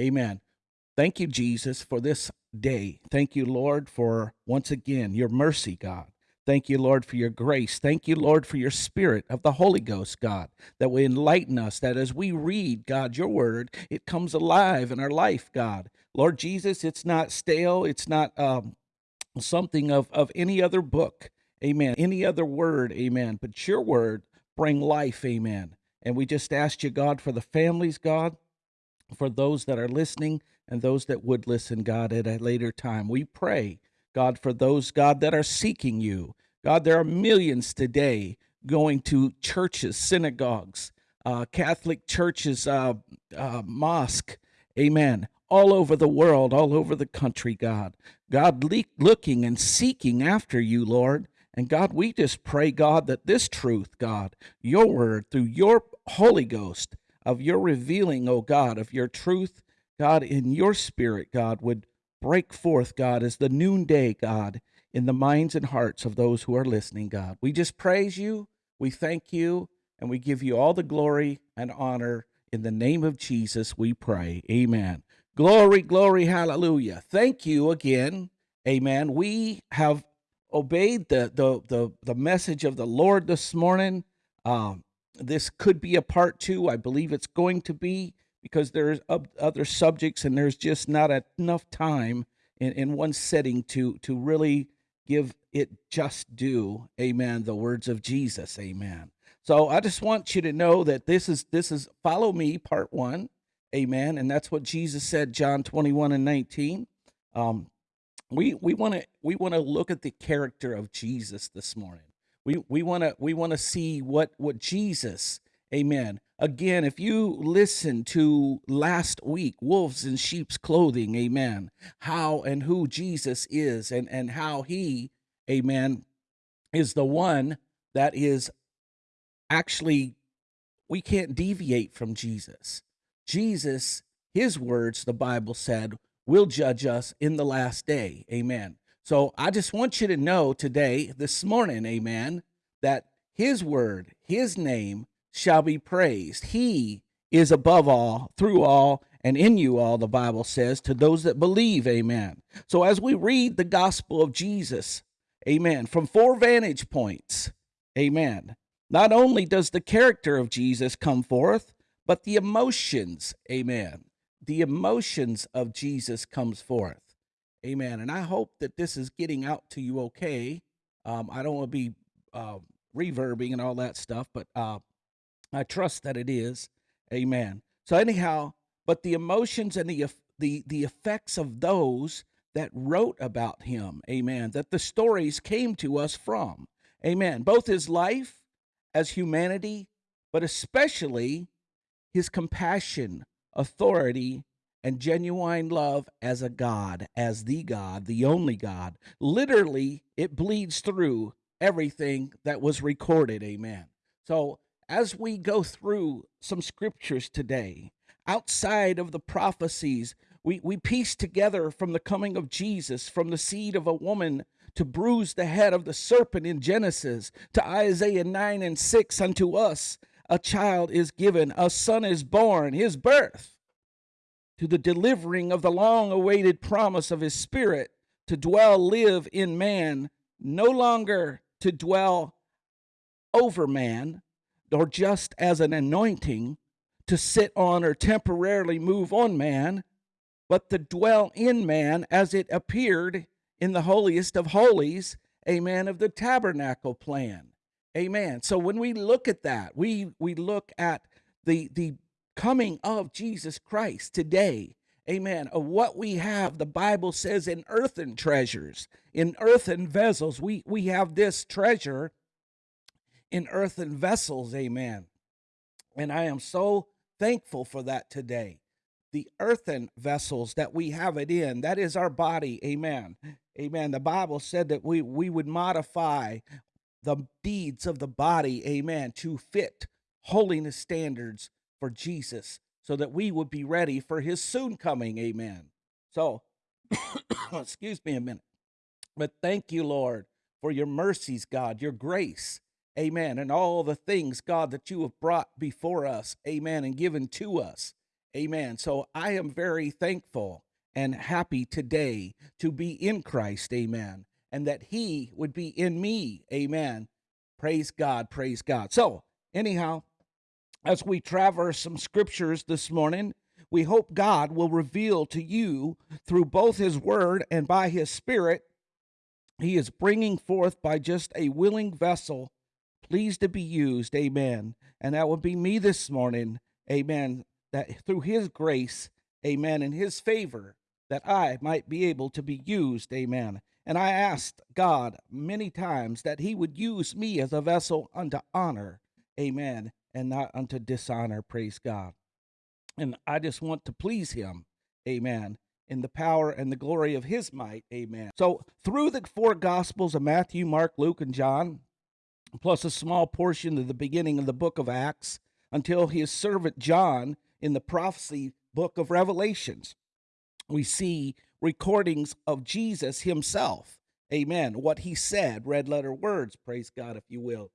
Amen. Thank you, Jesus, for this day. Thank you, Lord, for once again your mercy, God. Thank you, Lord, for your grace. Thank you, Lord, for your spirit of the Holy Ghost, God, that will enlighten us, that as we read, God, your word, it comes alive in our life, God. Lord Jesus, it's not stale, it's not um, something of, of any other book, amen, any other word, amen, but your word bring life, amen. And we just ask you, God, for the families, God, for those that are listening and those that would listen, God, at a later time. We pray God, for those, God, that are seeking you. God, there are millions today going to churches, synagogues, uh, Catholic churches, uh, uh, mosque, amen, all over the world, all over the country, God. God, le- looking and seeking after you, Lord. And God, we just pray, God, that this truth, God, your word through your Holy Ghost, of your revealing, oh God, of your truth, God, in your spirit, God, would break forth, God, as the noonday, God, in the minds and hearts of those who are listening, God. We just praise you, we thank you, and we give you all the glory and honor. In the name of Jesus, we pray. Amen. Glory, glory, hallelujah. Thank you again. Amen. We have obeyed the the the, the message of the Lord this morning. Um, this could be a part two. I believe it's going to be because there's other subjects and there's just not enough time in, in one setting to to really give it just due. Amen. The words of jesus. Amen. So i just want you to know that this is this is follow me part one. Amen. And that's what jesus said john 21 and 19 um we we want to we want to look at the character of jesus this morning we we want to we want to see what what jesus amen Again, if you listen to last week, Wolves in Sheep's Clothing, amen, how and who Jesus is and, and how he, amen, is the one that is actually, we can't deviate from Jesus. Jesus, his words, the Bible said, will judge us in the last day, amen. So I just want you to know today, this morning, amen, that his word, his name, shall be praised. He is above all, through all, and in you all, the Bible says, to those that believe. Amen. So as we read the gospel of Jesus, amen, from four vantage points, amen, not only does the character of Jesus come forth, but the emotions, amen, the emotions of Jesus comes forth. Amen. And I hope that this is getting out to you okay. Um, I don't want to be uh, reverbing and all that stuff, but uh, I trust that it is. Amen. So anyhow, but the emotions and the the the effects of those that wrote about him, amen, that the stories came to us from. Amen. Both his life as humanity, but especially his compassion, authority, and genuine love as a God, as the God, the only God. Literally, it bleeds through everything that was recorded. Amen. So as we go through some scriptures today, outside of the prophecies, we, we piece together from the coming of Jesus, from the seed of a woman to bruise the head of the serpent in Genesis, to Isaiah 9 and 6, unto us a child is given, a son is born, his birth, to the delivering of the long awaited promise of his spirit to dwell, live in man, no longer to dwell over man, or just as an anointing to sit on or temporarily move on man, but to dwell in man as it appeared in the holiest of holies, amen, of the tabernacle plan. Amen. So when we look at that, we we look at the the coming of Jesus Christ today. Amen. Of what we have, the Bible says in earthen treasures, in earthen vessels, we we have this treasure in earthen vessels. Amen. And I am so thankful for that today. The earthen vessels that we have it in, that is our body. Amen. Amen. The Bible said that we, we would modify the deeds of the body, amen, to fit holiness standards for Jesus so that we would be ready for his soon coming. Amen. So, excuse me a minute. But thank you, Lord, for your mercies, God, your grace. Amen. And all the things, God, that you have brought before us. Amen. And given to us. Amen. So I am very thankful and happy today to be in Christ. Amen. And that He would be in me. Amen. Praise God. Praise God. So, anyhow, as we traverse some scriptures this morning, we hope God will reveal to you through both His Word and by His Spirit. He is bringing forth by just a willing vessel, pleased to be used. Amen. And that will be me this morning. Amen. That through His grace, amen, and His favor, that I might be able to be used. Amen. And I asked God many times that He would use me as a vessel unto honor. Amen. And not unto dishonor. Praise God. And I just want to please him. Amen. In the power and the glory of his might. Amen. So, through the four gospels of Matthew, Mark, Luke, and John, plus a small portion of the beginning of the book of Acts, until his servant John in the prophecy book of Revelations, we see recordings of Jesus himself. Amen. What he said, red letter words, praise God, if you will.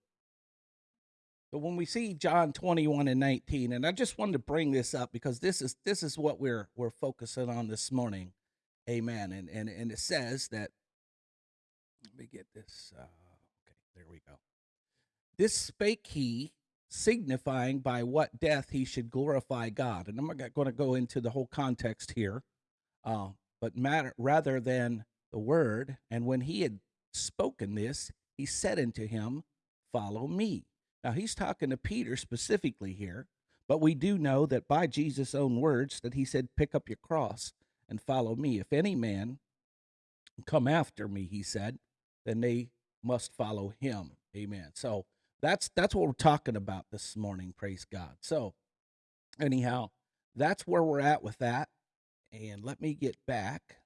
But when we see John 21 and 19, and I just wanted to bring this up because this is this is what we're we're focusing on this morning. Amen. And and and it says that let me get this. Uh, okay, there we go. This spake he, signifying by what death he should glorify God. And I'm not going to go into the whole context here, uh, but matter rather than the word. And when he had spoken this, he said unto him, Follow me. Now he's talking to Peter specifically here, but we do know that by Jesus' own words that he said, "Pick up your cross and follow me. If any man come after me," he said, "then they must follow him." Amen. So that's that's what we're talking about this morning. Praise God. So anyhow, that's where we're at with that. And let me get back.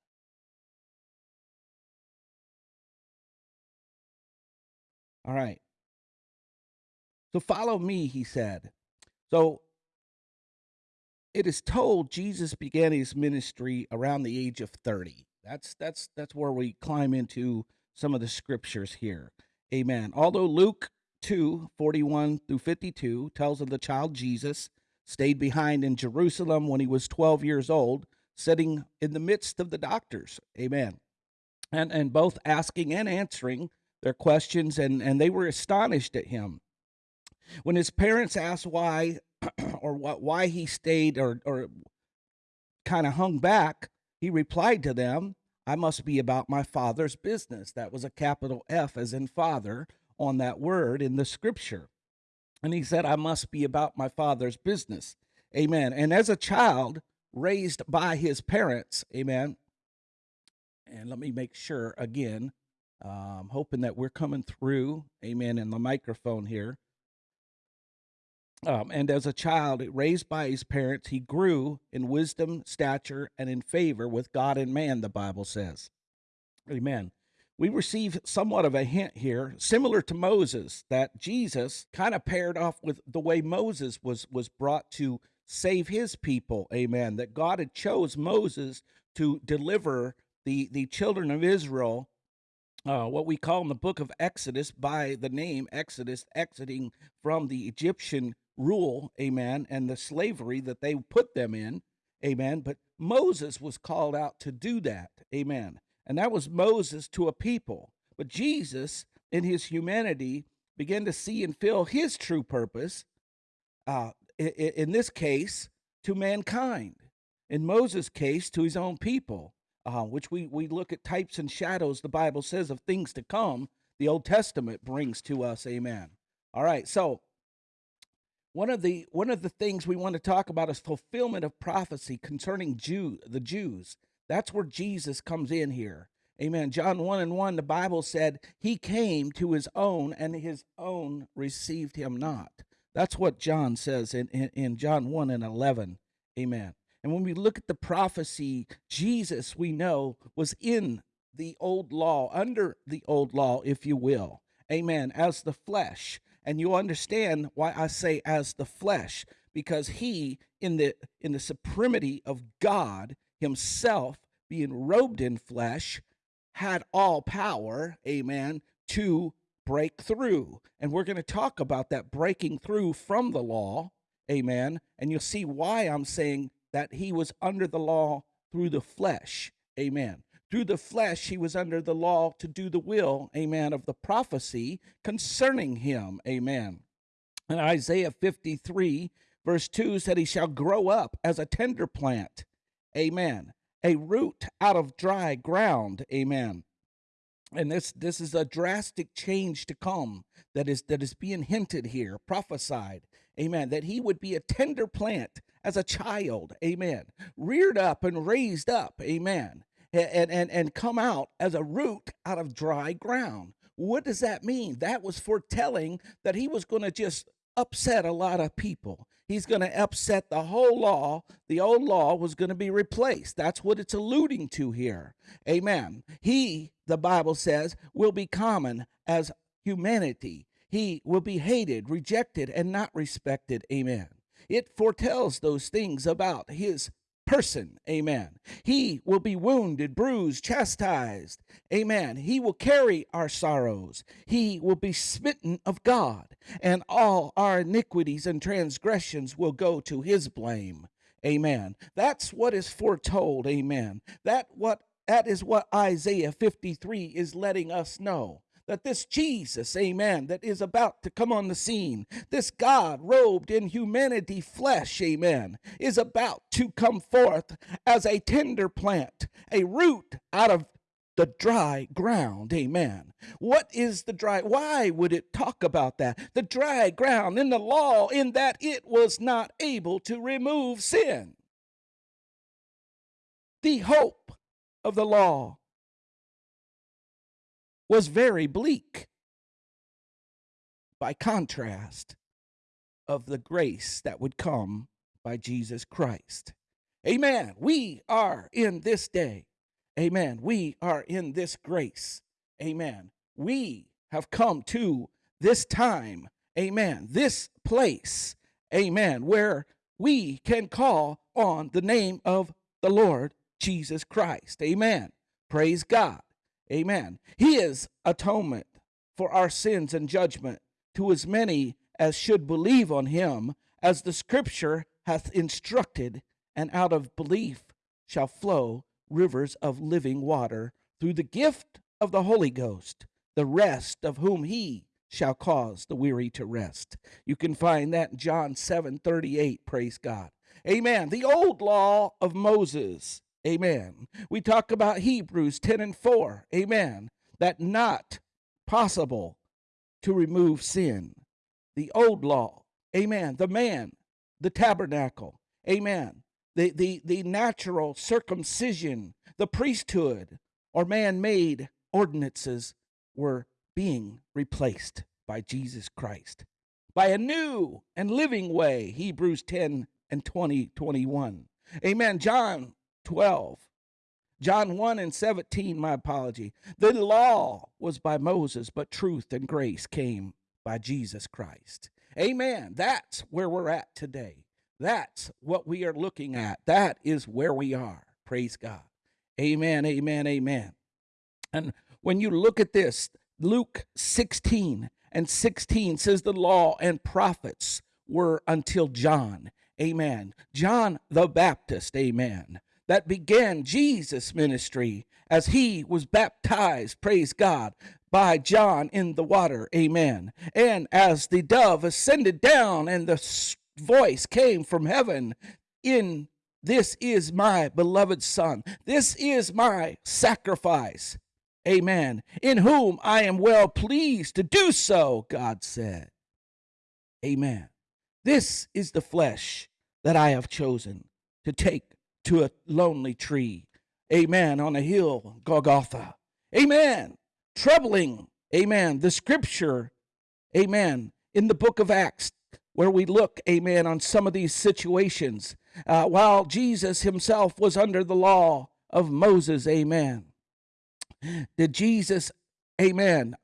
All right. So follow me, he said. So it is told Jesus began his ministry around the age of 30. That's that's that's where we climb into some of the scriptures here. Amen. Although Luke 2, 41 through 52 tells of the child Jesus stayed behind in Jerusalem when he was 12 years old, sitting in the midst of the doctors. Amen. And and both asking and answering their questions and and they were astonished at him. When his parents asked why or what why he stayed or or kind of hung back, he replied to them, I must be about my father's business. That was a capital F as in father on that word in the scripture. And he said, I must be about my father's business. Amen. And as a child raised by his parents, amen. And let me make sure again, um, hoping that we're coming through, amen, in the microphone here. Um, and as a child, raised by his parents, he grew in wisdom, stature, and in favor with God and man, the Bible says. Amen. We receive somewhat of a hint here, similar to Moses, that Jesus kind of paired off with the way Moses was, was brought to save his people. Amen. That God had chose Moses to deliver the, the children of Israel uh, what we call in the book of Exodus by the name Exodus, exiting from the Egyptian rule, amen, and the slavery that they put them in, amen. But Moses was called out to do that, amen. And that was Moses to a people. But Jesus, in his humanity, began to see and feel his true purpose, uh, in this case, to mankind. In Moses' case, to his own people, uh, which we, we look at types and shadows, the Bible says, of things to come, the Old Testament brings to us. Amen. All right, so one of the one of the things we want to talk about is fulfillment of prophecy concerning Jew the Jews. That's where Jesus comes in here. Amen. John 1 and 1, the Bible said, He came to his own, and his own received him not. That's what John says in, in, in John 1 and 11. Amen. And when we look at the prophecy, Jesus, we know, was in the old law, under the old law, if you will. Amen. As the flesh and you'll understand why I say as the flesh because he in the in the supremacy of God himself being robed in flesh had all power amen to break through and we're going to talk about that breaking through from the law amen and you'll see why I'm saying that he was under the law through the flesh. Amen. Through the flesh, he was under the law to do the will, amen, of the prophecy concerning him. Amen. And Isaiah 53, verse 2 said, He shall grow up as a tender plant. Amen. A root out of dry ground. Amen and this this is a drastic change to come that is that is being hinted here prophesied amen that he would be a tender plant as a child amen reared up and raised up amen and and and come out as a root out of dry ground what does that mean that was foretelling that he was going to just upset a lot of people. He's going to upset the whole law. The old law was going to be replaced. That's what it's alluding to here. Amen. He, the Bible says, will be common as humanity. He will be hated, rejected, and not respected. Amen. It foretells those things about his person. Amen. He will be wounded, bruised, chastised. Amen. He will carry our sorrows. He will be smitten of God, and all our iniquities and transgressions will go to his blame. Amen. That's what is foretold. Amen. That what that is what Isaiah 53 is letting us know that this Jesus, amen, that is about to come on the scene, this God robed in humanity flesh, amen, is about to come forth as a tender plant, a root out of the dry ground. Amen. What is the dry? Why would it talk about that? The dry ground in the law, in that it was not able to remove sin. The hope of the law was very bleak. By contrast of the grace that would come by Jesus Christ. Amen. We are in this day. Amen. We are in this grace. Amen. We have come to this time. Amen. This place. Amen. Where we can call on the name of the Lord Jesus Christ. Amen. Praise God. Amen. He is atonement for our sins and judgment to as many as should believe on him, as the scripture hath instructed, and out of belief shall flow rivers of living water through the gift of the Holy Ghost, the rest of whom he shall cause the weary to rest. You can find that in John 7 38. Praise God. Amen. The old law of Moses Amen. We talk about Hebrews 10 and 4. Amen. That not possible to remove sin. The old law. Amen. The man, the tabernacle. Amen. The, the, the natural circumcision, the priesthood, or man made ordinances were being replaced by Jesus Christ by a new and living way. Hebrews 10 and 20, 21. Amen. John 12. John 1 and 17, my apology. The law was by Moses, but truth and grace came by Jesus Christ. Amen. That's where we're at today. That's what we are looking at. That is where we are. Praise God. Amen. Amen. Amen. And when you look at this, Luke 16 and 16 says the law and prophets were until John. Amen. John the Baptist. Amen that began Jesus' ministry as he was baptized, praise God, by John in the water. Amen. And as the dove ascended down and the voice came from heaven in this is my beloved son. This is my sacrifice. Amen. In whom I am well pleased to do so, God said. Amen. This is the flesh that I have chosen to take to a lonely tree. Amen. On a hill, Golgotha. Amen. Troubling. Amen. The scripture. Amen. In the book of Acts, where we look, amen, on some of these situations, uh, while Jesus himself was under the law of Moses, amen. Did Jesus, amen,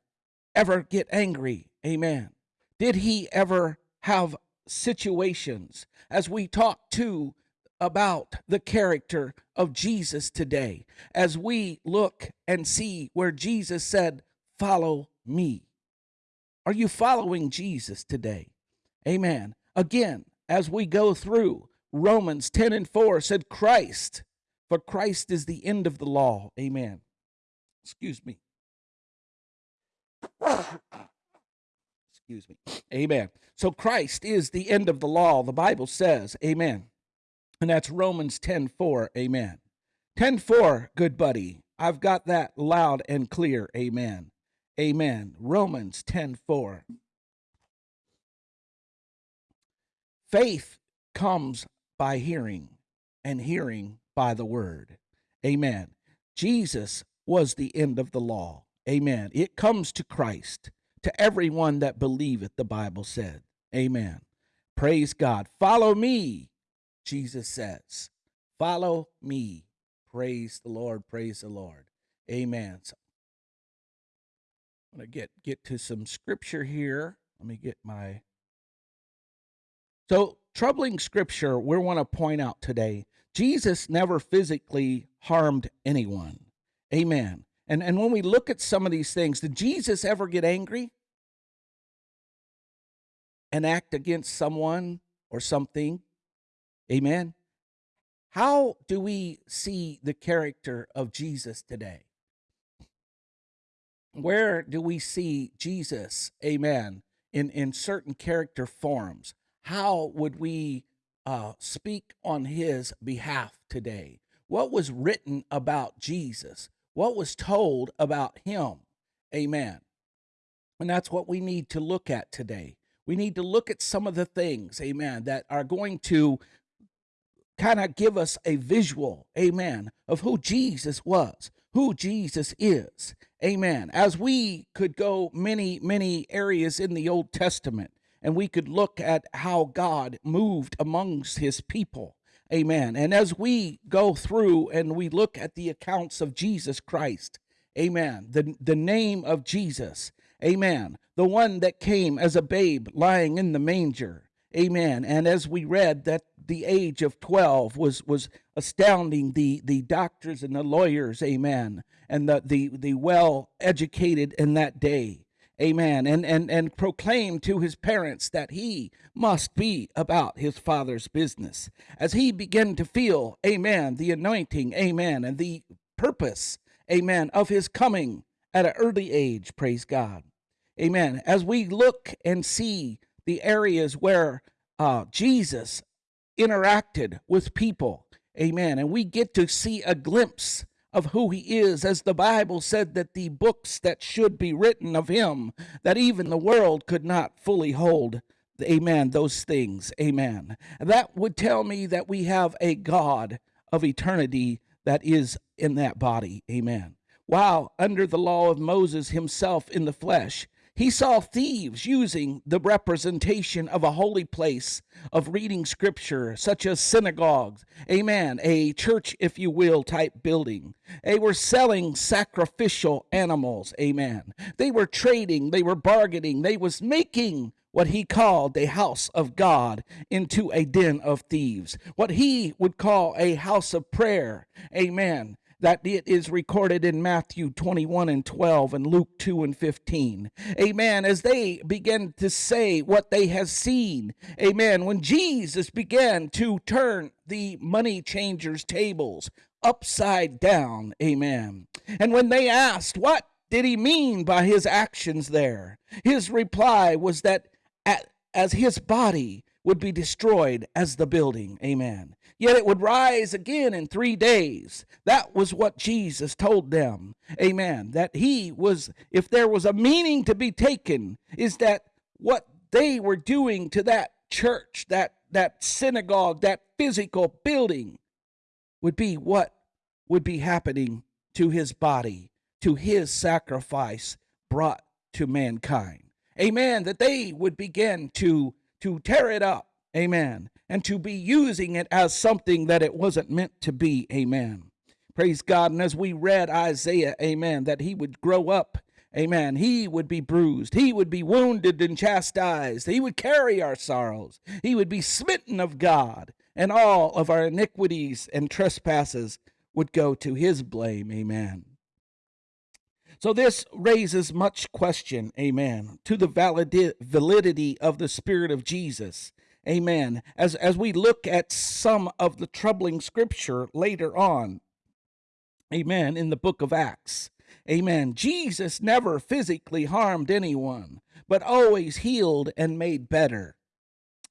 ever get angry? Amen. Did he ever have situations as we talk to about the character of Jesus today as we look and see where Jesus said, Follow me. Are you following Jesus today? Amen. Again, as we go through, Romans 10 and 4 said, Christ, for Christ is the end of the law. Amen. Excuse me. Excuse me. Amen. So Christ is the end of the law, the Bible says. Amen. And that's Romans 10:4. Amen. 10:4, good buddy. I've got that loud and clear. Amen. Amen. Romans 10:4. Faith comes by hearing, and hearing by the word. Amen. Jesus was the end of the law. Amen. It comes to Christ, to everyone that believeth, the Bible said. Amen. Praise God. Follow me, Jesus says. Follow me. Praise the Lord. Praise the Lord. Amen. So I'm going to get, get to some scripture here. Let me get my. So, troubling scripture we want to point out today Jesus never physically harmed anyone. Amen. And, and when we look at some of these things, did Jesus ever get angry and act against someone or something? Amen. How do we see the character of Jesus today? Where do we see Jesus, amen, in, in certain character forms? How would we uh, speak on his behalf today? What was written about Jesus? What was told about him? Amen. And that's what we need to look at today. We need to look at some of the things, amen, that are going to kind of give us a visual, amen, of who Jesus was, who Jesus is. Amen. As we could go many, many areas in the Old Testament and we could look at how God moved amongst his people. Amen. And as we go through and we look at the accounts of Jesus Christ, amen, the, the name of Jesus, amen, the one that came as a babe lying in the manger, amen. And as we read that the age of 12 was was astounding the the doctors and the lawyers amen and the the, the well educated in that day amen and and and proclaimed to his parents that he must be about his father's business. As he began to feel amen the anointing amen and the purpose amen of his coming at an early age praise god. Amen. As we look and see the areas where uh, jesus interacted with people. Amen. And we get to see a glimpse of who he is, as the Bible said that the books that should be written of him, that even the world could not fully hold. Amen. Those things. Amen. That would tell me that we have a God of eternity that is in that body. Amen. While under the law of Moses himself in the flesh, he saw thieves using the representation of a holy place of reading scripture, such as synagogues, amen, a church, if you will, type building. They were selling sacrificial animals, amen. They were trading, they were bargaining, they was making what he called a house of God into a den of thieves, what he would call a house of prayer, amen, that it is recorded in Matthew 21 and 12 and Luke 2 and 15. Amen. As they begin to say what they have seen. Amen. When Jesus began to turn the money changers' tables upside down. Amen. And when they asked, what did he mean by his actions there? His reply was that as his body would be destroyed as the building. Amen yet it would rise again in three days. That was what Jesus told them. Amen. That he was, if there was a meaning to be taken, is that what they were doing to that church, that, that synagogue, that physical building would be what would be happening to his body, to his sacrifice brought to mankind. Amen. That they would begin to, to tear it up. Amen and to be using it as something that it wasn't meant to be. Amen. Praise God. And as we read Isaiah, amen, that he would grow up. Amen. He would be bruised. He would be wounded and chastised. He would carry our sorrows. He would be smitten of God, and all of our iniquities and trespasses would go to his blame. Amen. So this raises much question, amen, to the validity of the Spirit of Jesus Amen. As as we look at some of the troubling scripture later on. Amen. In the book of Acts. Amen. Jesus never physically harmed anyone, but always healed and made better.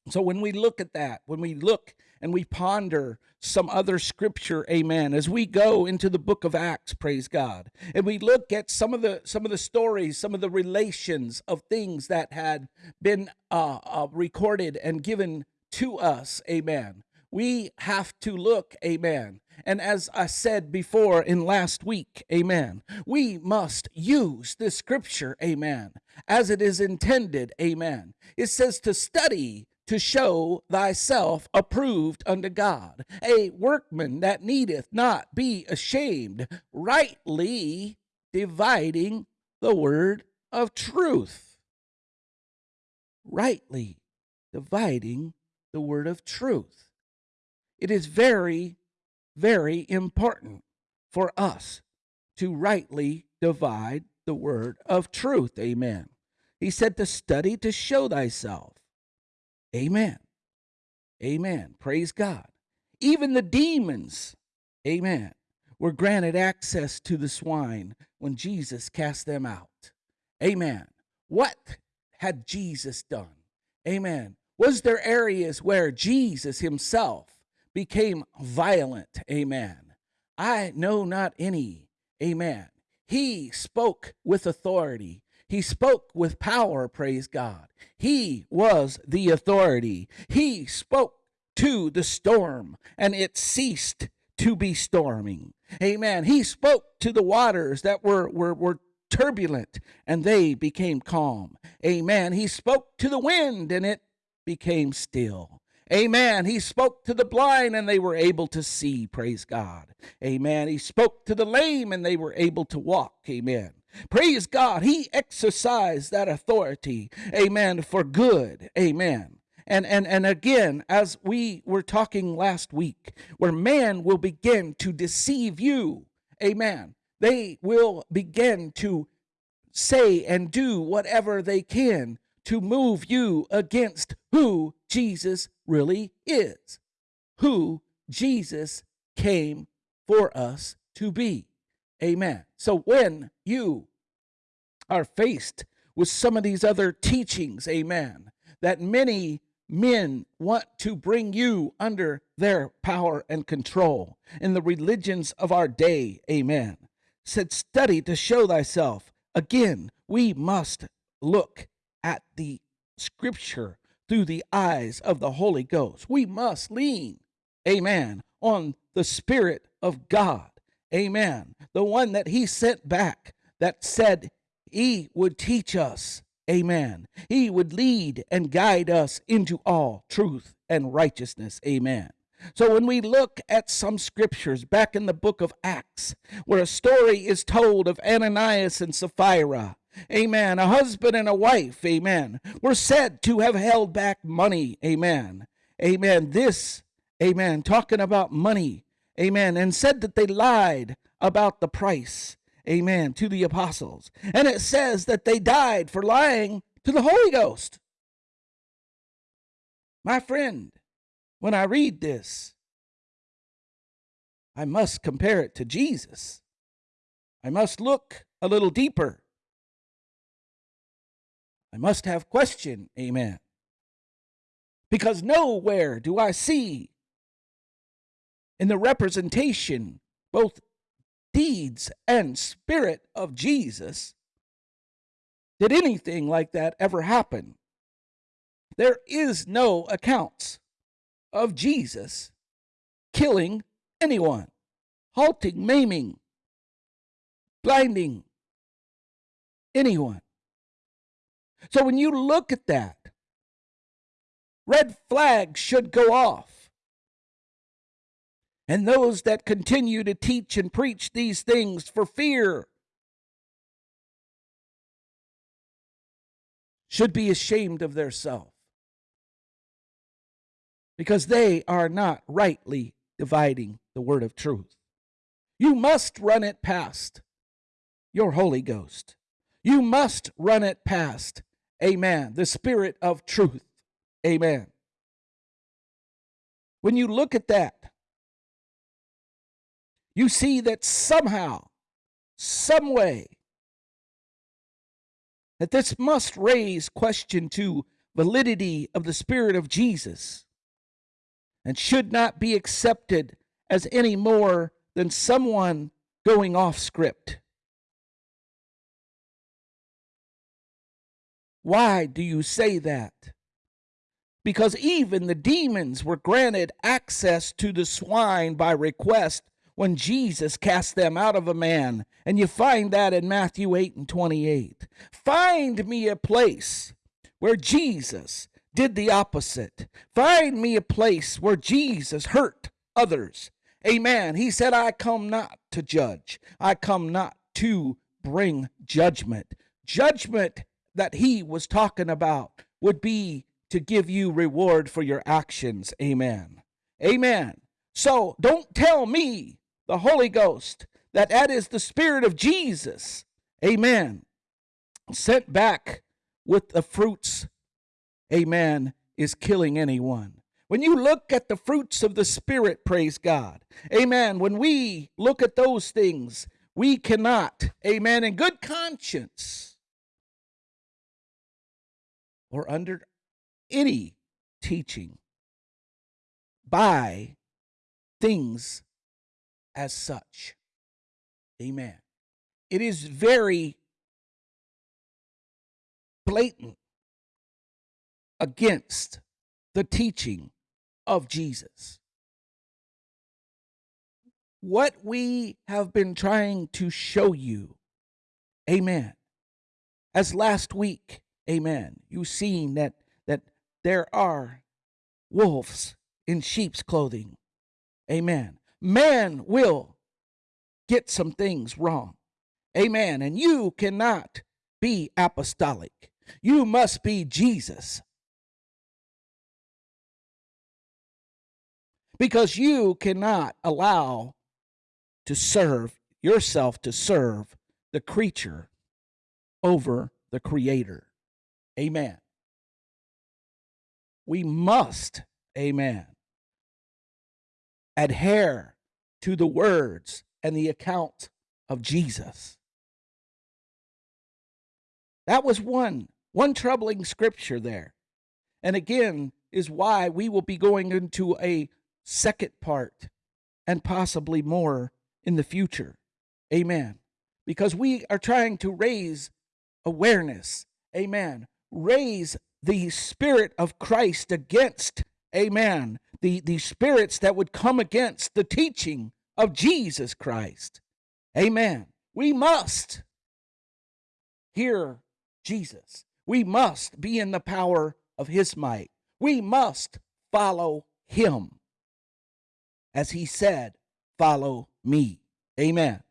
So when we look at that, when we look and we ponder some other scripture amen as we go into the book of acts praise god. And we look at some of the some of the stories some of the relations of things that had been uh, uh, recorded and given to us amen. We have to look amen. And as i said before in last week amen we must use this scripture amen as it is intended amen. It says to study to show thyself approved unto God, a workman that needeth not be ashamed, rightly dividing the word of truth. Rightly dividing the word of truth. It is very, very important for us to rightly divide the word of truth. Amen. He said to study to show thyself Amen. Amen. Praise God. Even the demons, amen, were granted access to the swine when Jesus cast them out. Amen. What had Jesus done? Amen. Was there areas where Jesus himself became violent? Amen. I know not any. Amen. He spoke with authority. He spoke with power, praise God. He was the authority. He spoke to the storm, and it ceased to be storming. Amen. He spoke to the waters that were, were, were turbulent, and they became calm. Amen. He spoke to the wind, and it became still. Amen. He spoke to the blind and they were able to see. Praise God. Amen. He spoke to the lame and they were able to walk. Amen. Praise God. He exercised that authority. Amen. For good. Amen. And, and, and again, as we were talking last week, where man will begin to deceive you. Amen. They will begin to say and do whatever they can to move you against who Jesus really is, who Jesus came for us to be. Amen. So when you are faced with some of these other teachings, amen, that many men want to bring you under their power and control in the religions of our day, amen, said, study to show thyself. Again, we must look at the scripture through the eyes of the Holy Ghost. We must lean, amen, on the Spirit of God, amen, the one that He sent back that said He would teach us, amen. He would lead and guide us into all truth and righteousness, amen. So when we look at some scriptures back in the book of Acts, where a story is told of Ananias and Sapphira, Amen. A husband and a wife, amen, were said to have held back money, amen. Amen. This, amen, talking about money, amen, and said that they lied about the price, amen, to the apostles. And it says that they died for lying to the Holy Ghost. My friend, when I read this, I must compare it to Jesus. I must look a little deeper I must have question, amen. Because nowhere do I see in the representation both deeds and spirit of Jesus did anything like that ever happen. There is no accounts of Jesus killing anyone, halting, maiming, blinding anyone. So when you look at that, red flags should go off. And those that continue to teach and preach these things for fear should be ashamed of their self because they are not rightly dividing the word of truth. You must run it past your Holy Ghost. You must run it past Amen. The spirit of truth. Amen. when you look at that, you see that somehow, some way, that this must raise question to validity of the Spirit of Jesus and should not be accepted as any more than someone going off script. Why do you say that? Because even the demons were granted access to the swine by request when Jesus cast them out of a man. And you find that in Matthew 8 and 28. Find me a place where Jesus did the opposite. Find me a place where Jesus hurt others. Amen. He said, I come not to judge, I come not to bring judgment. Judgment that he was talking about would be to give you reward for your actions. Amen. Amen. So don't tell me, the Holy Ghost, that that is the Spirit of Jesus. Amen. Sent back with the fruits amen, is killing anyone. When you look at the fruits of the Spirit, praise God, amen, when we look at those things, we cannot, amen, in good conscience or under any teaching buy things as such. Amen. It is very blatant against the teaching of Jesus. What we have been trying to show you, amen. As last week, amen, you've seen that, that there are wolves in sheep's clothing, amen. Man will get some things wrong, amen. And you cannot be apostolic, you must be Jesus. because you cannot allow to serve yourself to serve the creature over the creator. Amen. We must, amen, adhere to the words and the account of Jesus. That was one one troubling scripture there. And again is why we will be going into a second part and possibly more in the future. Amen. Because we are trying to raise awareness. Amen. Raise the spirit of Christ against, amen, the, the spirits that would come against the teaching of Jesus Christ. Amen. We must hear Jesus. We must be in the power of his might. We must follow him as he said, Follow me. Amen.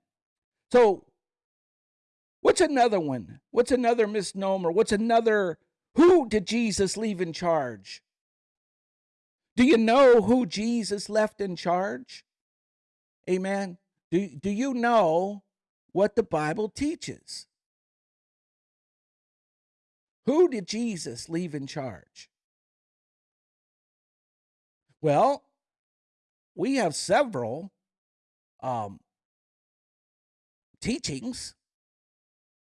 So, what's another one? What's another misnomer? What's another? Who did Jesus leave in charge? Do you know who Jesus left in charge? Amen. Do, do you know what the Bible teaches? Who did Jesus leave in charge? Well, we have several um, teachings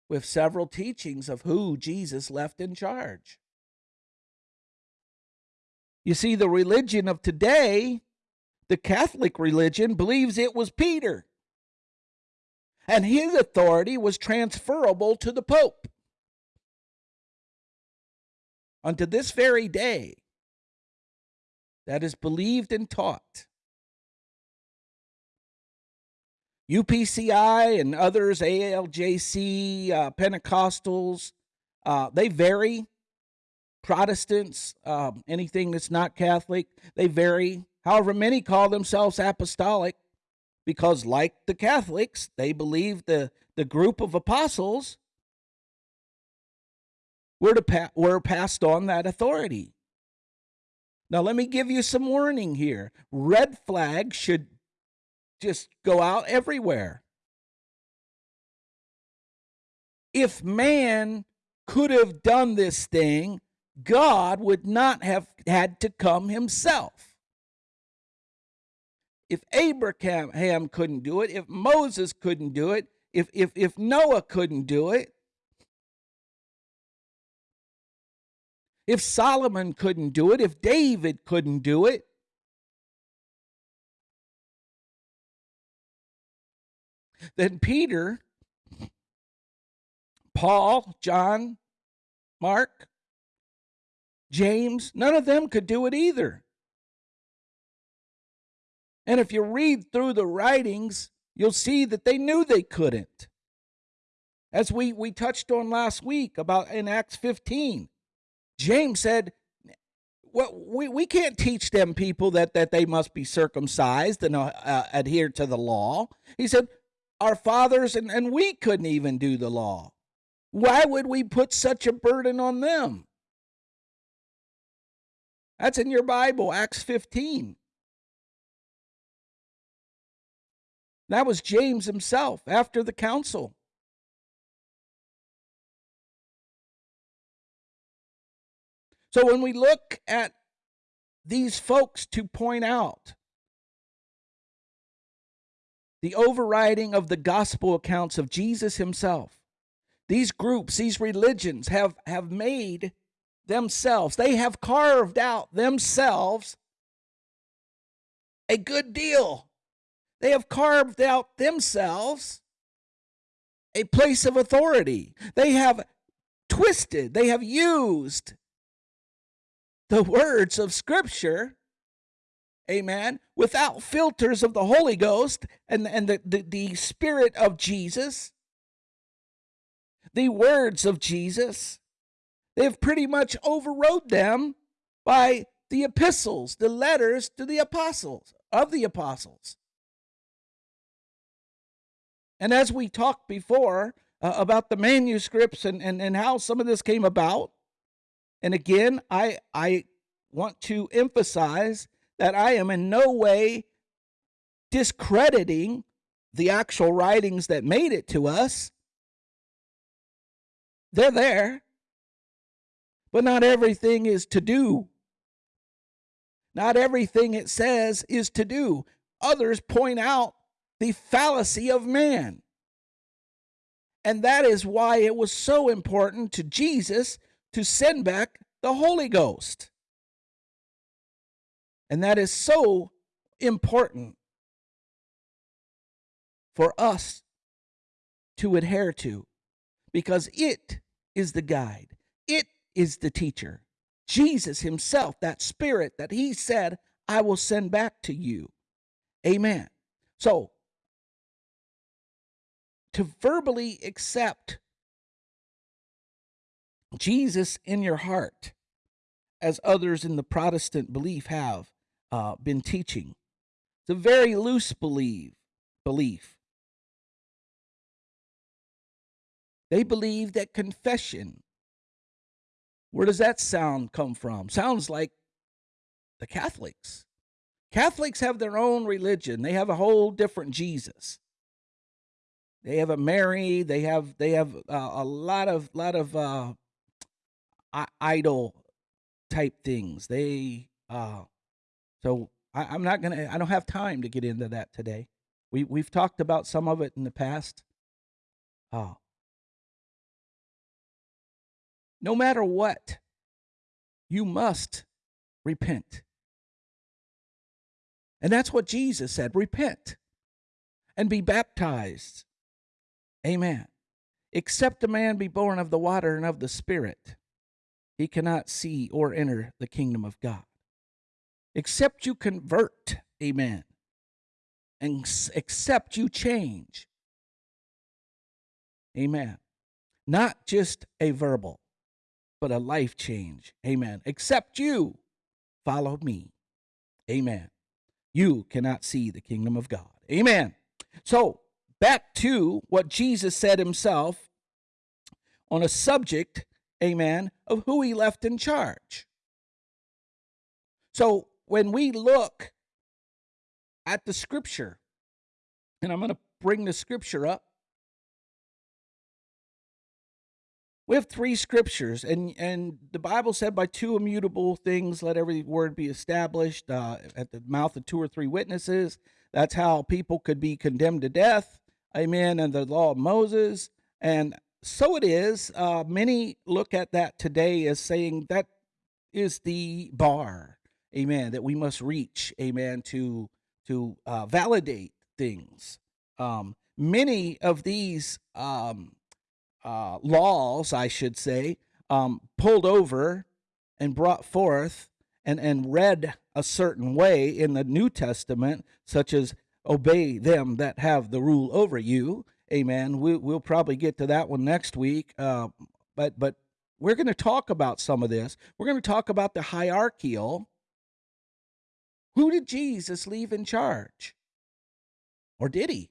with several teachings of who Jesus left in charge. You see, the religion of today, the Catholic religion, believes it was Peter. And his authority was transferable to the Pope. Unto this very day, that is believed and taught. UPCI and others, ALJC, uh, Pentecostals, uh, they vary. Protestants, uh, anything that's not Catholic, they vary. However, many call themselves apostolic because, like the Catholics, they believe the, the group of apostles were, to pa- were passed on that authority. Now, let me give you some warning here. Red flags should just go out everywhere. If man could have done this thing, God would not have had to come himself. if Abraham couldn't do it, if Moses couldn't do it, if if if Noah couldn't do it, if Solomon couldn't do it, if David couldn't do it, then Peter, Paul, John, Mark, James, none of them could do it either. And if you read through the writings, you'll see that they knew they couldn't. As we, we touched on last week about in Acts 15, James said, well, we, we can't teach them people that, that they must be circumcised and uh, uh, adhere to the law. He said, Our fathers and, and we couldn't even do the law. Why would we put such a burden on them? That's in your Bible, Acts 15. That was James himself after the council. So when we look at these folks to point out the overriding of the gospel accounts of Jesus himself, these groups, these religions have, have made themselves, they have carved out themselves a good deal they have carved out themselves a place of authority. They have twisted, they have used the words of Scripture, amen, without filters of the Holy Ghost and, and the, the, the Spirit of Jesus, the words of Jesus. They've pretty much overrode them by the epistles, the letters to the apostles, of the apostles. And as we talked before uh, about the manuscripts and, and, and how some of this came about, and again, I, I want to emphasize that I am in no way discrediting the actual writings that made it to us. They're there, but not everything is to do. Not everything it says is to do. Others point out the fallacy of man. And that is why it was so important to Jesus to send back the Holy Ghost. And that is so important for us to adhere to because it is the guide, it is the teacher. Jesus Himself, that Spirit that He said, I will send back to you. Amen. So to verbally accept Jesus in your heart, as others in the Protestant belief have uh, been teaching. It's a very loose belief. Belief. They believe that confession. Where does that sound come from? Sounds like the Catholics. Catholics have their own religion. They have a whole different Jesus. They have a Mary. They have they have uh, a lot of lot of uh, idol type things. They uh, so I, I'm not gonna. I don't have time to get into that today. We we've talked about some of it in the past. Uh, no matter what, you must repent. And that's what Jesus said repent and be baptized Amen. Except a man be born of the water and of the Spirit, he cannot see or enter the kingdom of God. Except you convert, amen, and except you change, amen. Not just a verbal, but a life change, amen. Except you follow me, amen. You cannot see the kingdom of God, amen. So, back to what Jesus said himself on a subject, amen, of who he left in charge. So when we look at the scripture, and I'm going to bring the scripture up. We have three scriptures, and, and the Bible said, By two immutable things, let every word be established uh, at the mouth of two or three witnesses That's how people could be condemned to death. Amen. And the law of Moses. And so it is. Uh, many look at that today as saying that is the bar. Amen. That we must reach. Amen. To to uh, validate things. Um, many of these um, uh, laws, I should say, um, pulled over and brought forth and, and read a certain way in the New Testament, such as obey them that have the rule over you. Amen. We, we'll probably get to that one next week. Uh, but but we're going to talk about some of this. We're going to talk about the hierarchical. Who did Jesus leave in charge? Or did he?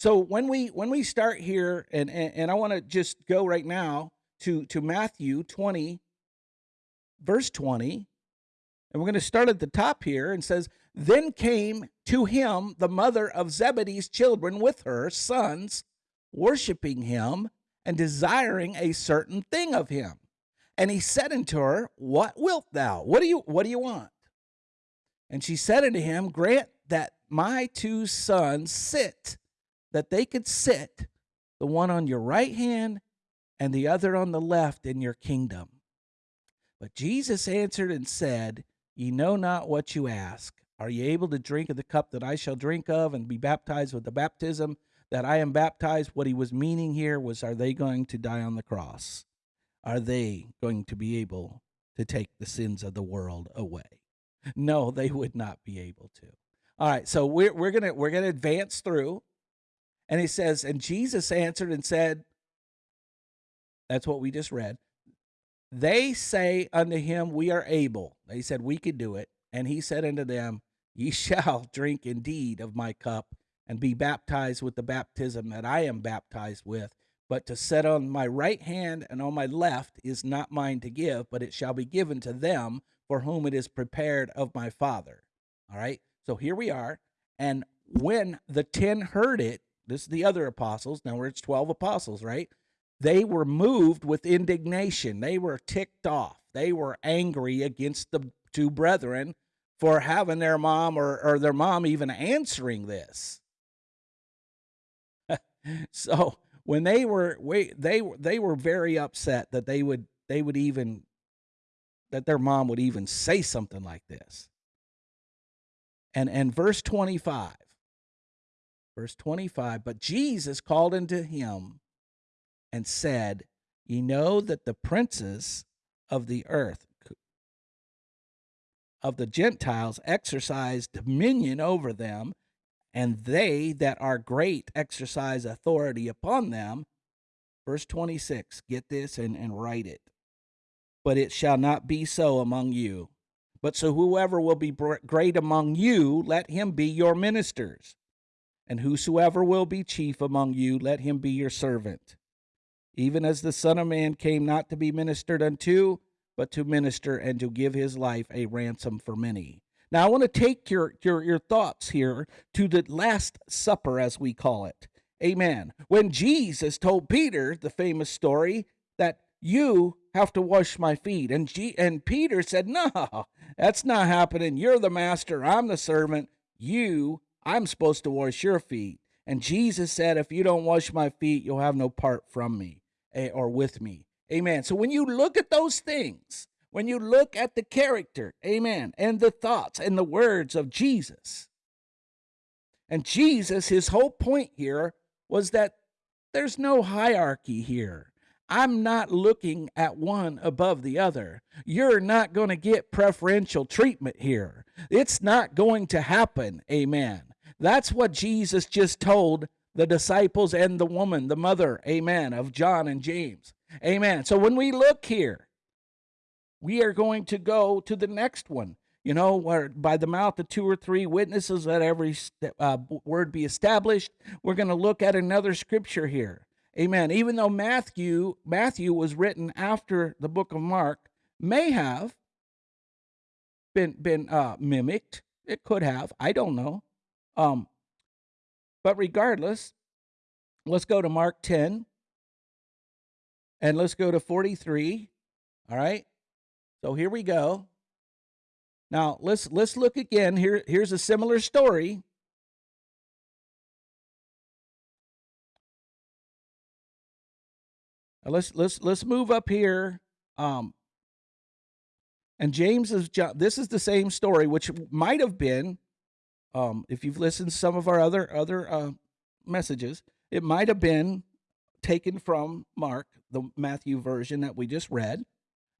So when we when we start here, and and, and I want to just go right now to to Matthew 20, verse 20, and we're going to start at the top here and says, Then came to him the mother of Zebedee's children with her sons, worshiping him and desiring a certain thing of him. And he said unto her, What wilt thou? What do you what do you want? And she said unto him, Grant that my two sons sit that they could sit, the one on your right hand and the other on the left in your kingdom. But Jesus answered and said, Ye know not what you ask. Are ye able to drink of the cup that I shall drink of and be baptized with the baptism that I am baptized? What he was meaning here was, Are they going to die on the cross? Are they going to be able to take the sins of the world away? No, they would not be able to. All right, so we're, we're gonna we're gonna advance through and he says, And Jesus answered and said, That's what we just read. They say unto him, We are able. They said, We could do it. And he said unto them, Ye shall drink indeed of my cup and be baptized with the baptism that I am baptized with. But to set on my right hand and on my left is not mine to give, but it shall be given to them for whom it is prepared of my Father. All right. So here we are. And when the ten heard it, this is the other apostles. Now it's 12 apostles, right? They were moved with indignation. They were ticked off. They were angry against the two brethren for having their mom or, or their mom even answering this. so when they were they they were very upset that they would they would even that their mom would even say something like this. And and verse 25 Verse 25 But Jesus called unto him and said, Ye know that the princes of the earth, of the Gentiles, exercise dominion over them, and they that are great exercise authority upon them. Verse 26, get this and, and write it. But it shall not be so among you. But so whoever will be great among you, let him be your ministers. And whosoever will be chief among you, let him be your servant. Even as the Son of Man came not to be ministered unto, but to minister and to give his life a ransom for many. Now, I want to take your, your, your thoughts here to the Last Supper, as we call it. Amen. When Jesus told Peter the famous story that you have to wash my feet, and, G- and Peter said, No, that's not happening. You're the master, I'm the servant. You I'm supposed to wash your feet. And Jesus said, If you don't wash my feet, you'll have no part from me eh, or with me. Amen. So when you look at those things, when you look at the character, amen, and the thoughts and the words of Jesus, and Jesus, his whole point here was that there's no hierarchy here. I'm not looking at one above the other. You're not going to get preferential treatment here. It's not going to happen. Amen. That's what Jesus just told the disciples and the woman, the mother, amen, of John and James. Amen. So when we look here, we are going to go to the next one. You know, where by the mouth of two or three witnesses, let every uh, word be established. We're going to look at another scripture here. Amen. Even though Matthew Matthew was written after the book of Mark, may have been been uh, mimicked. It could have. I don't know. Um, but regardless, let's go to Mark 10 and let's go to 43. All right. So here we go. Now let's let's look again. Here here's a similar story. Let's let's let's move up here. Um, and James is this is the same story, which might have been, um, if you've listened to some of our other other uh, messages, it might have been taken from Mark, the Matthew version that we just read.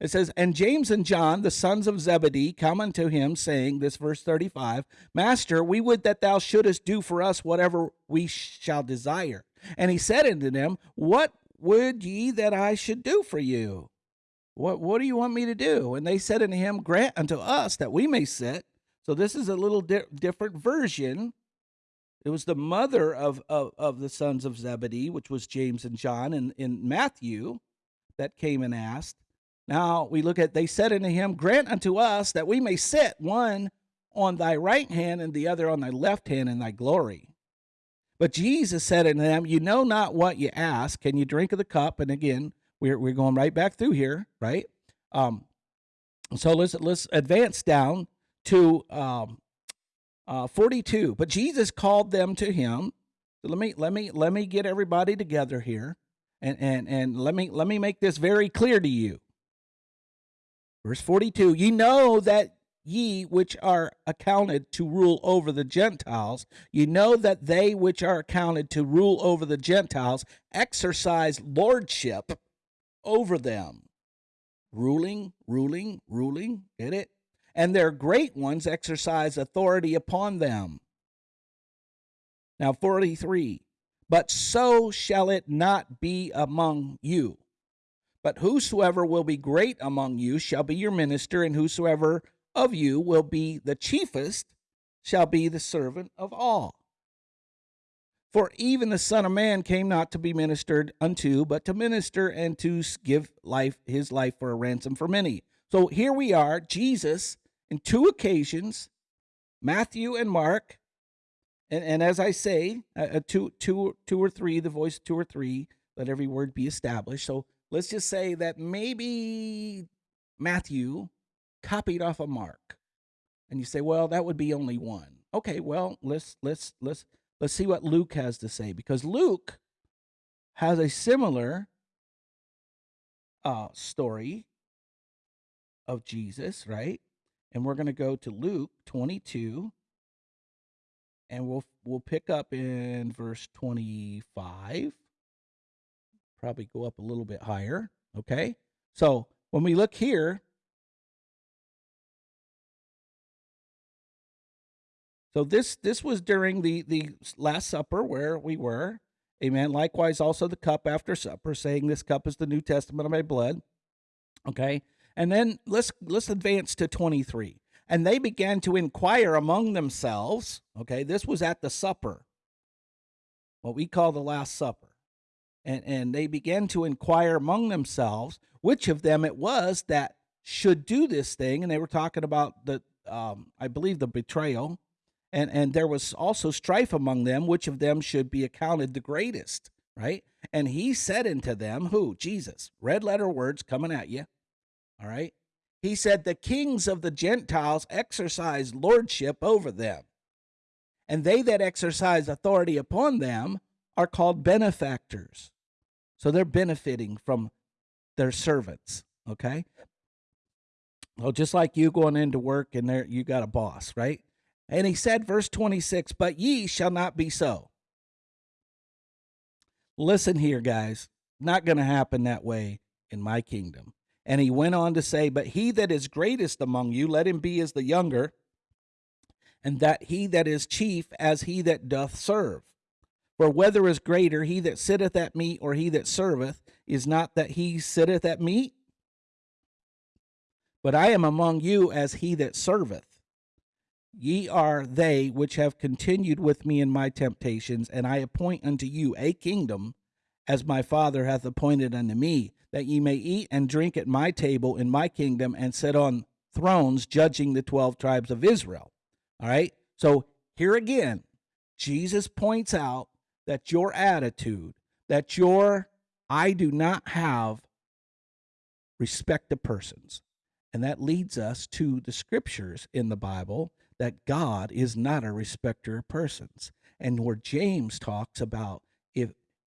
It says, And James and John, the sons of Zebedee, come unto him, saying, This verse 35, Master, we would that thou shouldest do for us whatever we shall desire. And he said unto them, What would ye that I should do for you? What, what do you want me to do? And they said unto him, Grant unto us that we may sit. So this is a little di- different version. It was the mother of, of, of the sons of Zebedee, which was James and John in, in Matthew, that came and asked. Now we look at, they said unto him, Grant unto us that we may sit, one on thy right hand and the other on thy left hand in thy glory. But Jesus said unto them, You know not what you ask. Can you drink of the cup? And again, we're, we're going right back through here, right? Um, so let's let's advance down to um, uh, 42. But Jesus called them to him. So let me let me let me get everybody together here, and and and let me let me make this very clear to you. Verse 42 Ye know that ye which are accounted to rule over the Gentiles, ye know that they which are accounted to rule over the Gentiles exercise lordship over them. Ruling, ruling, ruling, get it? And their great ones exercise authority upon them. Now, 43. But so shall it not be among you. But whosoever will be great among you shall be your minister, and whosoever of you will be the chiefest shall be the servant of all. For even the Son of Man came not to be ministered unto, but to minister and to give life his life for a ransom for many. So here we are, Jesus, in two occasions, Matthew and Mark, and, and as I say, uh, uh two, two, two or three, the voice two or three, let every word be established. So let's just say that maybe Matthew copied off of Mark. And you say, well, that would be only one. Okay, well, let's let's let's let's see what Luke has to say because Luke has a similar uh, story of Jesus, right? And we're going to go to Luke 22 and we'll we'll pick up in verse 25 probably go up a little bit higher. Okay. So when we look here, so this this was during the the last supper where we were. Amen. Likewise also the cup after supper saying this cup is the new testament of my blood. Okay and then let's let's advance to 23 and they began to inquire among themselves okay this was at the supper what we call the last supper and, and they began to inquire among themselves which of them it was that should do this thing. And they were talking about the, um, I believe, the betrayal. And, and there was also strife among them, which of them should be accounted the greatest, right? And he said unto them, Who? Jesus. Red letter words coming at you. All right. He said, The kings of the Gentiles exercise lordship over them, and they that exercise authority upon them are called benefactors. So they're benefiting from their servants, okay? Well, just like you going into work and there you got a boss, right? And he said, verse 26, but ye shall not be so. Listen here, guys. Not going to happen that way in my kingdom. And he went on to say, But he that is greatest among you, let him be as the younger, and that he that is chief as he that doth serve. For whether is greater, he that sitteth at meat or he that serveth, is not that he sitteth at meat? But I am among you as he that serveth. Ye are they which have continued with me in my temptations, and I appoint unto you a kingdom, as my Father hath appointed unto me, that ye may eat and drink at my table in my kingdom, and sit on thrones judging the twelve tribes of Israel. All right? So here again, Jesus points out that your attitude, that your I do not have respect to persons. And that leads us to the scriptures in the Bible that God is not a respecter of persons. And where James talks about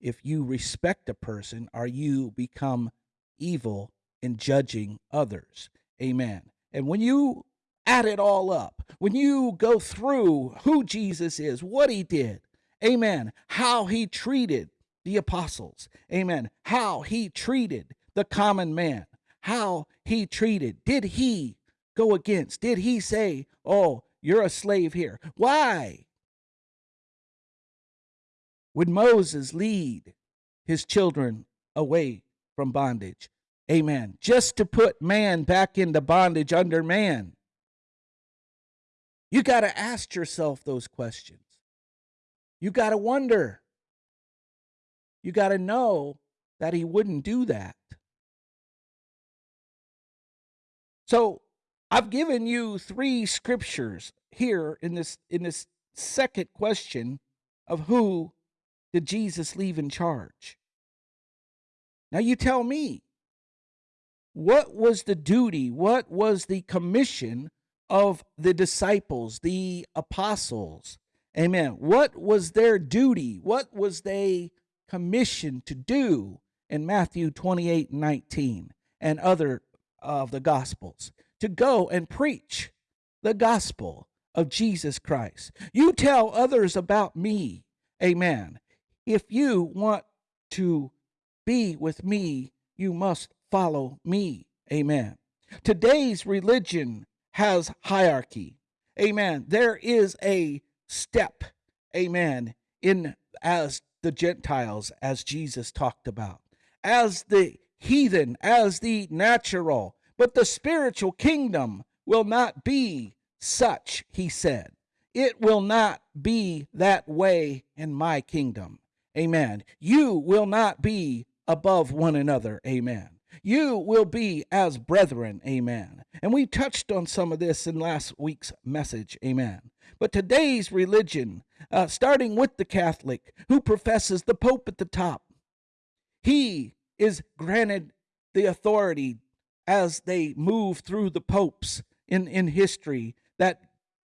if you respect a person, are you become evil in judging others? Amen. And when you add it all up, when you go through who Jesus is, what he did, amen, how he treated the apostles, amen, how he treated the common man, how he treated, did he go against, did he say, oh, you're a slave here? Why? Would Moses lead his children away from bondage? Amen. Just to put man back into bondage under man. You got to ask yourself those questions. You got to wonder. You got to know that he wouldn't do that. So, I've given you three scriptures here in this in this second question of who did Jesus leave in charge? Now you tell me, what was the duty, what was the commission of the disciples, the apostles? Amen. What was their duty? What was they commissioned to do in Matthew 28 19 and other uh, of the gospels? To go and preach the gospel of Jesus Christ. You tell others about me. Amen. If you want to be with me, you must follow me. Amen. Today's religion has hierarchy. Amen. There is a step. Amen. In as the Gentiles, as Jesus talked about, as the heathen, as the natural, but the spiritual kingdom will not be such, he said. It will not be that way in my kingdom. Amen. You will not be above one another. Amen. You will be as brethren. Amen. And we touched on some of this in last week's message. Amen. But today's religion, uh, starting with the Catholic, who professes the Pope at the top, he is granted the authority as they move through the popes in, in history that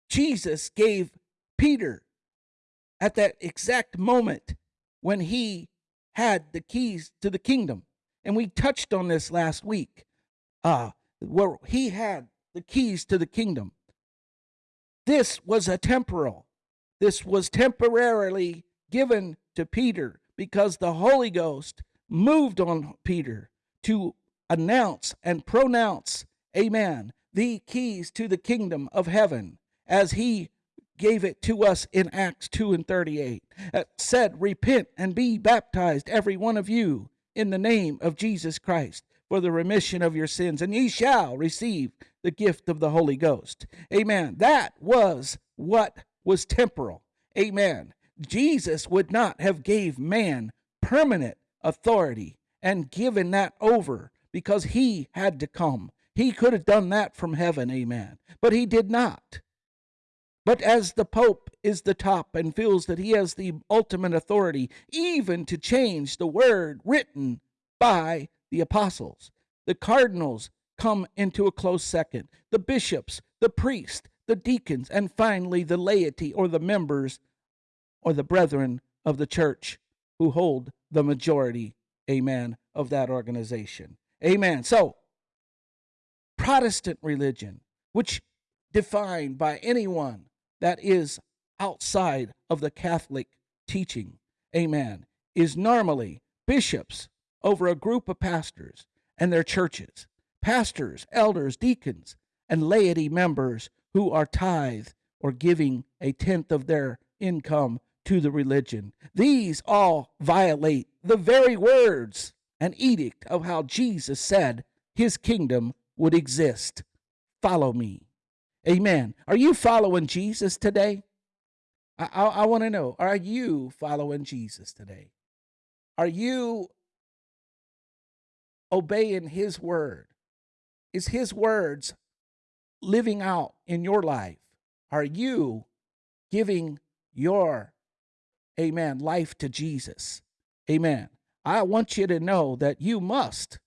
Jesus gave Peter at that exact moment when he had the keys to the kingdom. And we touched on this last week, uh, where he had the keys to the kingdom. This was a temporal. This was temporarily given to Peter because the Holy Ghost moved on Peter to announce and pronounce, amen, the keys to the kingdom of heaven as he gave it to us in Acts 2 and 38. It said, Repent and be baptized, every one of you, in the name of Jesus Christ for the remission of your sins, and ye shall receive the gift of the Holy Ghost. Amen. That was what was temporal. Amen. Jesus would not have gave man permanent authority and given that over because he had to come. He could have done that from heaven, amen. But he did not. But as the Pope is the top and feels that he has the ultimate authority, even to change the word written by the apostles, the cardinals come into a close second, the bishops, the priests, the deacons, and finally the laity or the members or the brethren of the church who hold the majority, amen, of that organization. Amen. So, Protestant religion, which defined by anyone that is outside of the Catholic teaching, amen, is normally bishops over a group of pastors and their churches, pastors, elders, deacons, and laity members who are tithe or giving a tenth of their income to the religion. These all violate the very words and edict of how Jesus said his kingdom would exist. Follow me. Amen. Are you following Jesus today? I, I, I want to know are you following Jesus today? Are you obeying his word? Is his words living out in your life? Are you giving your, amen, life to Jesus? Amen. I want you to know that you must,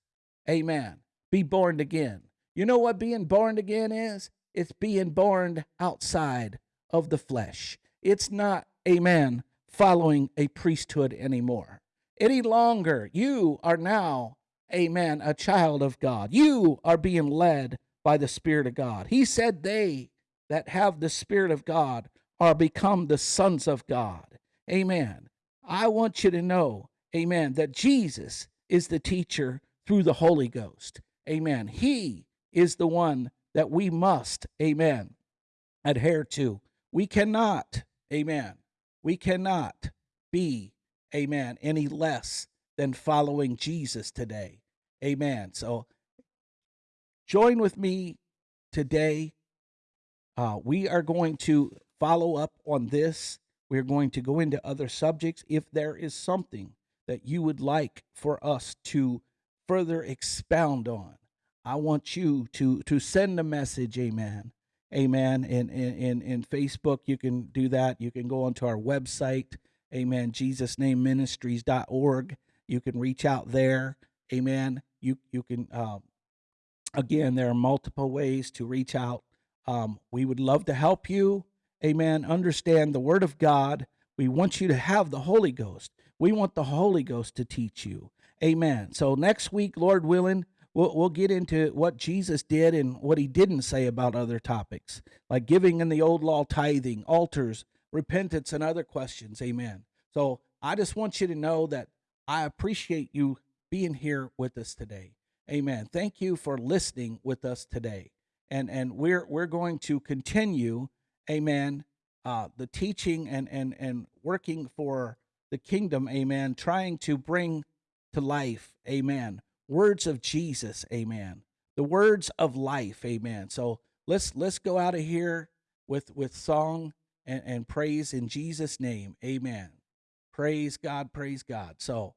amen, be born again. You know what being born again is? It's being born outside of the flesh. It's not, a man following a priesthood anymore. Any longer, you are now, a man, a child of God. You are being led by the Spirit of God. He said, They that have the Spirit of God are become the sons of God. Amen. I want you to know, amen, that Jesus is the teacher through the Holy Ghost. Amen. He is the one that we must, amen, adhere to. We cannot, amen, we cannot be, amen, any less than following Jesus today. Amen. So join with me today. Uh, we are going to follow up on this. We're going to go into other subjects. If there is something that you would like for us to further expound on, I want you to to send a message, amen. Amen. In in in, Facebook, you can do that. You can go onto our website, amen, jesusnameministries.org. You can reach out there. Amen. You you can um, again, there are multiple ways to reach out. Um, we would love to help you. Amen. Understand the Word of God. We want you to have the Holy Ghost. We want the Holy Ghost to teach you. Amen. So next week, Lord willing, we'll, we'll get into what Jesus did and what he didn't say about other topics, like giving in the old law, tithing, altars, repentance, and other questions. Amen. So I just want you to know that I appreciate you being here with us today. Amen. Thank you for listening with us today. And and we're we're going to continue, amen, uh, the teaching and and and working for the kingdom, amen, trying to bring to life, amen, words of Jesus, amen. The words of life, amen. So let's let's go out of here with with song and, and praise in Jesus' name. Amen. Praise God, praise God. So